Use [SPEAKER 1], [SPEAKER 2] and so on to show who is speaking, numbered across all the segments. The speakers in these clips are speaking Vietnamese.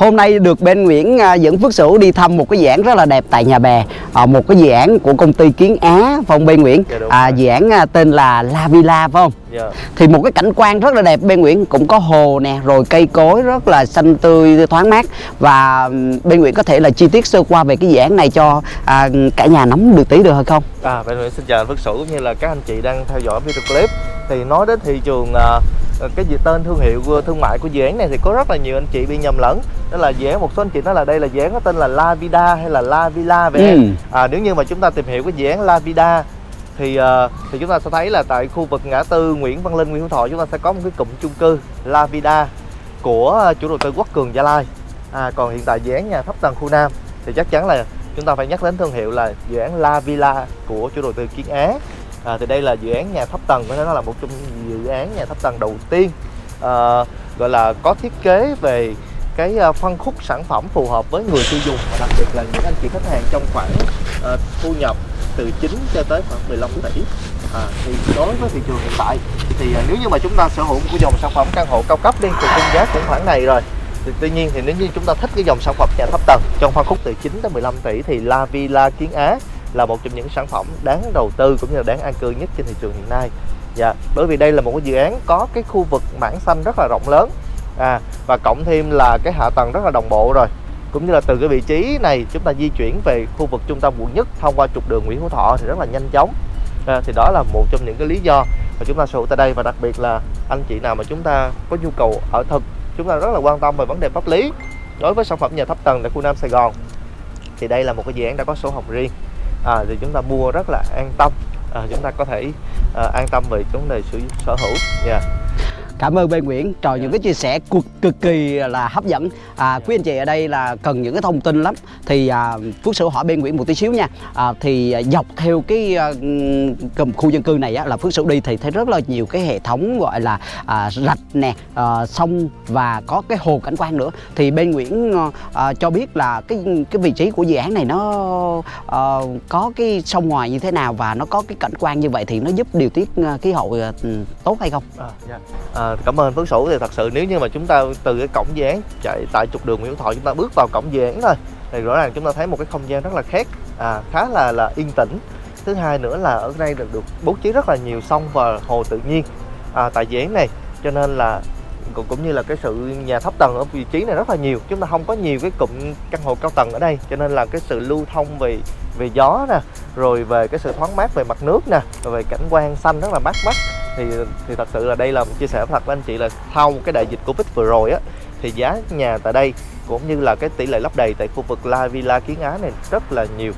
[SPEAKER 1] Hôm nay được bên Nguyễn à, dẫn Phước Sửu đi thăm một cái dự án rất là đẹp tại nhà bè à, Một cái dự án của công ty Kiến Á không bên Nguyễn?
[SPEAKER 2] Dạ,
[SPEAKER 1] à, dự án à, tên là La Villa phải không?
[SPEAKER 2] Dạ.
[SPEAKER 1] Thì một cái cảnh quan rất là đẹp bên Nguyễn Cũng có hồ nè, rồi cây cối rất là xanh tươi, thoáng mát Và bên Nguyễn có thể là chi tiết sơ qua về cái dự án này cho à, cả nhà nắm được tí được hay không?
[SPEAKER 2] À, bên Nguyễn xin chào anh Phước Sửu cũng như là các anh chị đang theo dõi video clip Thì nói đến thị trường à, cái gì tên thương hiệu thương mại của dự án này thì có rất là nhiều anh chị bị nhầm lẫn. Đó là dự án một số anh chị nói là đây là dự án có tên là La Vida hay là La Villa vậy
[SPEAKER 1] Ừ.
[SPEAKER 2] em. À, Nếu như mà chúng ta tìm hiểu cái dự án La Vida thì à, thì chúng ta sẽ thấy là tại khu vực ngã tư Nguyễn Văn Linh, Nguyễn Hữu Thọ chúng ta sẽ có một cái cụm chung cư La Vida của chủ đầu tư Quốc Cường Gia Lai. À, còn hiện tại dự án nhà thấp tầng khu Nam thì chắc chắn là chúng ta phải nhắc đến thương hiệu là dự án La Villa của chủ đầu tư Kiến Á à, thì đây là dự án nhà thấp tầng có thể nói là một trong dự án nhà thấp tầng đầu tiên. À, gọi là có thiết kế về cái à, phân khúc sản phẩm phù hợp với người tiêu dùng và đặc biệt là những anh chị khách hàng trong khoảng à, thu nhập từ 9 cho tới khoảng 15 tỷ. À, thì đối với thị trường hiện tại thì à, nếu như mà chúng ta sở hữu một cái dòng sản phẩm căn hộ cao cấp đi thì khung giá cũng khoảng này rồi thì tuy nhiên thì nếu như chúng ta thích cái dòng sản phẩm nhà thấp tầng trong phân khúc từ 9 tới 15 tỷ thì La Villa Kiến Á là một trong những sản phẩm đáng đầu tư cũng như là đáng an cư nhất trên thị trường hiện nay. Dạ, bởi vì đây là một cái dự án có cái khu vực mảng xanh rất là rộng lớn. À và cộng thêm là cái hạ tầng rất là đồng bộ rồi. Cũng như là từ cái vị trí này chúng ta di chuyển về khu vực trung tâm quận nhất thông qua trục đường Nguyễn Hữu Thọ thì rất là nhanh chóng. À, thì đó là một trong những cái lý do mà chúng ta sở hữu tại đây và đặc biệt là anh chị nào mà chúng ta có nhu cầu ở thực chúng ta rất là quan tâm về vấn đề pháp lý đối với sản phẩm nhà thấp tầng tại khu Nam Sài Gòn thì đây là một cái dự án đã có sổ hồng riêng à, thì chúng ta mua rất là an tâm à, chúng ta có thể à, an tâm về vấn đề sở hữu yeah.
[SPEAKER 1] Cảm ơn bên Nguyễn. Trời những cái chia sẻ cực, cực kỳ là hấp dẫn. À, Quý anh chị ở đây là cần những cái thông tin lắm. Thì à, Phước Sửu hỏi bên Nguyễn một tí xíu nha. À, Thì à, dọc theo cái à, cầm khu dân cư này á, là Phước Sửu đi thì thấy rất là nhiều cái hệ thống gọi là à, rạch nè, à, sông và có cái hồ cảnh quan nữa. Thì bên Nguyễn à, cho biết là cái cái vị trí của dự án này nó à, có cái sông ngoài như thế nào Và nó có cái cảnh quan như vậy thì nó giúp điều tiết à, khí hậu à, tốt hay không?
[SPEAKER 2] À, dạ. à, cảm ơn Phước Sửu. Thì thật sự nếu như mà chúng ta từ cái cổng dự án chạy tại trục đường Nguyễn Thọ chúng ta bước vào cổng dự án thôi thì rõ ràng chúng ta thấy một cái không gian rất là khác à, khá là là yên tĩnh. Thứ hai nữa là ở đây được, được bố trí rất là nhiều sông và hồ tự nhiên à, tại dự án này. Cho nên là cũng, cũng như là cái sự nhà thấp tầng ở vị trí này rất là nhiều chúng ta không có nhiều cái cụm căn hộ cao tầng ở đây. Cho nên là cái sự lưu thông về về gió nè rồi về cái sự thoáng mát về mặt nước nè rồi về cảnh quan xanh rất là mát mắt thì thì thật sự là đây là một chia sẻ thật với anh chị là sau cái đại dịch covid vừa rồi á thì giá nhà tại đây cũng như là cái tỷ lệ lấp đầy tại khu vực La Villa Kiến Á này rất là nhiều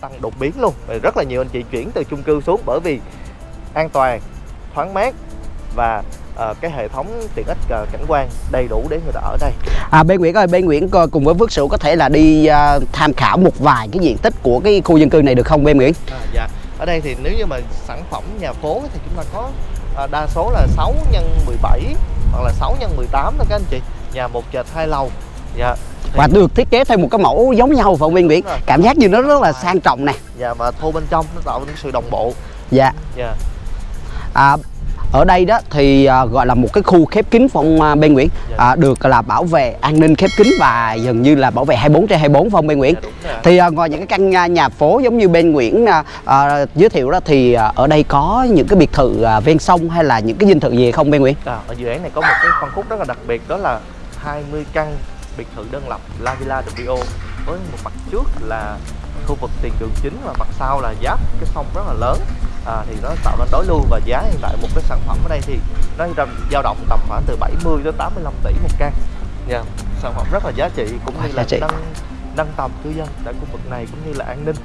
[SPEAKER 2] tăng đột biến luôn Và rất là nhiều anh chị chuyển từ chung cư xuống bởi vì an toàn thoáng mát và ờ, cái hệ thống tiện ích ờ, cảnh quan đầy đủ để người ta ở đây
[SPEAKER 1] À, bên Nguyễn ơi, bên Nguyễn cùng với Phước Sửu có thể là đi à, tham khảo một vài cái diện tích của cái khu dân cư này được không bên Nguyễn?
[SPEAKER 2] À, dạ. Ở đây thì nếu như mà sản phẩm nhà phố thì chúng ta có à, đa số là 6 nhân 17 hoặc là 6 nhân 18 thôi các anh chị. Nhà một trệt hai lầu. Dạ. Thì-
[SPEAKER 1] Và được thiết kế theo một cái mẫu giống nhau phải Nguyễn?
[SPEAKER 2] Đúng rồi.
[SPEAKER 1] Cảm giác như nó rất là sang trọng nè.
[SPEAKER 2] Dạ và thô bên trong nó tạo nên sự đồng bộ.
[SPEAKER 1] Dạ.
[SPEAKER 2] Dạ.
[SPEAKER 1] À, ở đây đó thì à, gọi là một cái khu khép kín phong à, bên Nguyễn
[SPEAKER 2] Dạ.
[SPEAKER 1] à, được là bảo vệ an ninh khép kín và gần như là bảo vệ 24 trên 24 phong bên Nguyễn.
[SPEAKER 2] Dạ.
[SPEAKER 1] Thì à, ngoài những cái căn nhà, nhà phố giống như bên Nguyễn à, à, giới thiệu đó thì à, ở đây có những cái biệt thự à, ven sông hay là những cái dinh thự gì không bên Nguyễn?
[SPEAKER 2] À, ở dự án này có một cái phân khúc rất là đặc biệt đó là 20 căn biệt thự đơn lập La Villa WO với một mặt trước là khu vực tiền đường chính và mặt sau là giáp cái sông rất là lớn à, thì nó tạo nên đối lưu và giá hiện tại một cái sản phẩm ở đây thì nó dao động tầm khoảng từ 70 đến 85 tỷ một căn Dạ, sản phẩm rất là giá trị cũng như là nâng tầm cư dân tại khu vực này cũng như là an ninh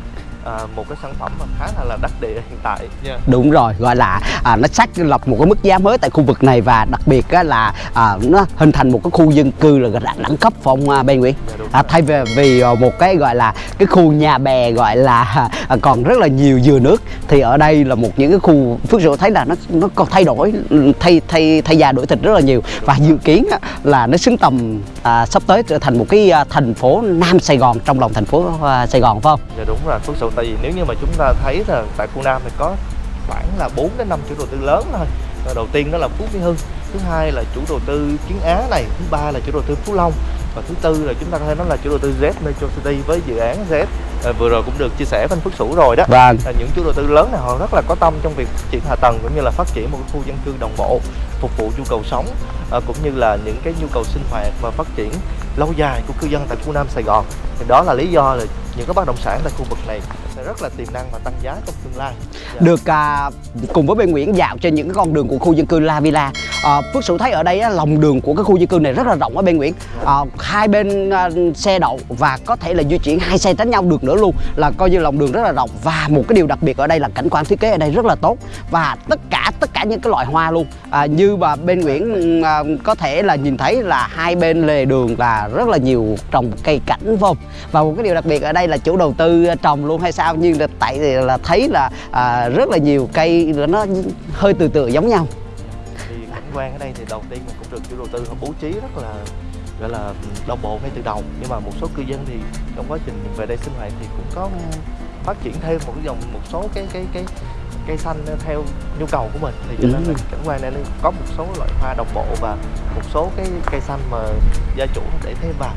[SPEAKER 2] à, một cái sản phẩm mà khá là là đắc địa hiện tại nha
[SPEAKER 1] Đúng rồi, gọi là à, nó xác lập một cái mức giá mới tại khu vực này và đặc biệt á, là à, nó hình thành một cái khu dân cư là đẳng, đẳng cấp phong à, bên Nguyễn.
[SPEAKER 2] Dạ, đúng
[SPEAKER 1] À, thay vì vì à, một cái gọi là cái khu nhà bè gọi là à, còn rất là nhiều dừa nước thì ở đây là một những cái khu Phước Sửu thấy là nó nó còn thay đổi thay thay thay da đổi thịt rất là nhiều và dự kiến á, là nó xứng tầm à, sắp tới trở thành một cái à, thành phố Nam Sài Gòn trong lòng thành phố à, Sài Gòn phải không?
[SPEAKER 2] Dạ đúng rồi Phước Sửu tại vì nếu như mà chúng ta thấy là tại khu Nam thì có khoảng là 4 đến 5 chủ đầu tư lớn thôi. Rồi đầu tiên đó là Phú Mỹ Hưng thứ hai là chủ đầu tư Kiến Á này thứ ba là chủ đầu tư Phú Long và thứ tư là chúng ta có thể nói là chủ đầu tư Z Metro City với dự án Z. À, vừa rồi cũng được chia sẻ với anh Phước Sửu rồi đó.
[SPEAKER 1] Vâng.
[SPEAKER 2] là những chủ đầu tư lớn này họ rất là có tâm trong việc phát triển hạ tầng cũng như là phát triển một khu dân cư đồng bộ phục vụ nhu cầu sống à, cũng như là những cái nhu cầu sinh hoạt và phát triển lâu dài của cư dân tại khu Nam Sài Gòn. Thì đó là lý do là những cái bất động sản tại khu vực này sẽ rất là tiềm năng và tăng giá trong tương lai. Dạ.
[SPEAKER 1] được à, cùng với bên Nguyễn dạo trên những cái con đường của khu dân cư La Villa. À, Phước Sửu thấy ở đây á, lòng đường của cái khu dân cư này rất là rộng ở bên Nguyễn. À, hai bên à, xe đậu và có thể là di chuyển hai xe tránh nhau được nữa luôn là coi như lòng đường rất là rộng. Và một cái điều đặc biệt ở đây là cảnh quan thiết kế ở đây rất là tốt. Và tất cả tất cả những cái loại hoa luôn. À, như mà bên Nguyễn à, có thể là nhìn thấy là hai bên lề đường là rất là nhiều trồng cây cảnh không và một cái điều đặc biệt ở đây là chủ đầu tư trồng luôn hay sao nhưng là tại vì là thấy là à, rất là nhiều cây nó hơi từ từ giống nhau.
[SPEAKER 2] Thì cảnh quan ở đây thì đầu tiên cũng được chủ đầu tư bố trí rất là gọi là đồng bộ ngay từ đầu. Nhưng mà một số cư dân thì trong quá trình về đây sinh hoạt thì cũng có phát triển thêm một dòng một số cái cái cái cây xanh theo nhu cầu của mình. Thì cho nên là
[SPEAKER 1] Ừ.
[SPEAKER 2] cảnh quan này có một số loại hoa đồng bộ và một số cái cây xanh mà gia chủ để thêm vào.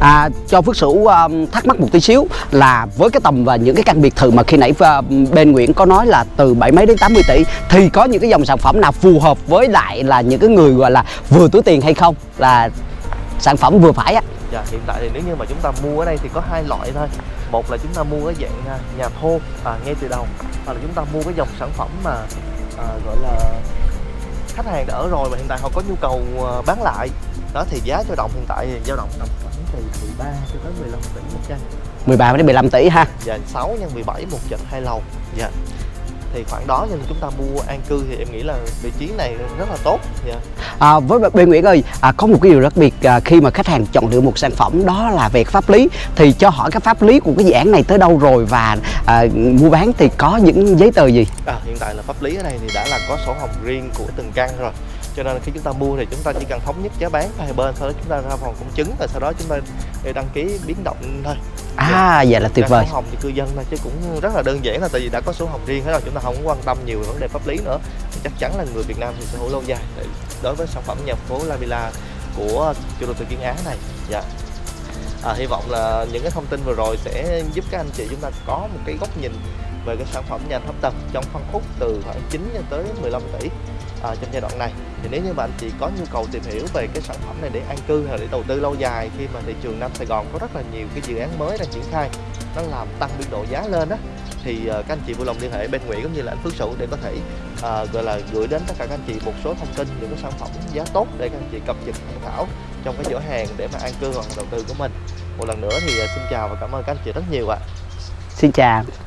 [SPEAKER 1] À, cho Phước Sửu um, thắc mắc một tí xíu là với cái tầm và những cái căn biệt thự mà khi nãy uh, bên Nguyễn có nói là từ bảy mấy đến 80 tỷ thì có những cái dòng sản phẩm nào phù hợp với lại là những cái người gọi là vừa túi tiền hay không? Là sản phẩm vừa phải á
[SPEAKER 2] Dạ, hiện tại thì nếu như mà chúng ta mua ở đây thì có hai loại thôi. Một là chúng ta mua cái dạng à, nhà thô à, ngay từ đầu hoặc là chúng ta mua cái dòng sản phẩm mà à, gọi là khách hàng đã ở rồi mà hiện tại họ có nhu cầu à, bán lại. Đó thì giá dao động hiện tại thì dao động tầm khoảng từ 13 cho tới 15 tỷ một căn
[SPEAKER 1] 13 đến 15 tỷ ha.
[SPEAKER 2] Và 6 nhân 17 một trệt hai lầu. Dạ thì khoảng đó cho nên chúng ta mua an cư thì em nghĩ là vị trí này rất là tốt. Dạ.
[SPEAKER 1] À, với bên Nguyễn ơi, à, có một cái điều đặc biệt à, khi mà khách hàng chọn lựa một sản phẩm đó là về pháp lý thì cho hỏi cái pháp lý của cái dự án này tới đâu rồi và à, mua bán thì có những giấy tờ gì?
[SPEAKER 2] À, hiện tại là pháp lý ở đây thì đã là có sổ hồng riêng của từng căn rồi cho nên khi chúng ta mua thì chúng ta chỉ cần thống nhất giá bán hai bên sau đó chúng ta ra phòng công chứng và sau đó chúng ta để đăng ký biến động thôi.
[SPEAKER 1] À, vậy là tuyệt vời.
[SPEAKER 2] sổ hồng thì cư dân thôi chứ cũng rất là đơn giản là tại vì đã có sổ hồng riêng hết rồi chúng ta không quan tâm nhiều về vấn đề pháp lý nữa. Thì chắc chắn là người Việt Nam thì sở hữu lâu dài. Đối với sản phẩm nhà phố La Villa của chủ đầu tư Kiên Á này. Dạ. À, hy vọng là những cái thông tin vừa rồi sẽ giúp các anh chị chúng ta có một cái góc nhìn về cái sản phẩm nhà thấp tầng trong phân khúc từ khoảng 9 cho tới 15 tỷ à, trong giai đoạn này. Thì nếu như mà anh chị có nhu cầu tìm hiểu về cái sản phẩm này để an cư hay là để đầu tư lâu dài khi mà thị trường Nam Sài Gòn có rất là nhiều cái dự án mới đang triển khai nó làm tăng biên độ giá lên đó thì uh, các anh chị vui lòng liên hệ bên Nguyễn cũng như là anh Phước Sửu để có thể uh, gọi là gửi đến tất cả các anh chị một số thông tin những cái sản phẩm giá tốt để các anh chị cập nhật tham khảo trong cái cửa hàng để mà an cư hoặc là đầu tư của mình. Một lần nữa thì à, xin chào và cảm ơn các anh chị rất nhiều ạ.
[SPEAKER 1] Xin chào.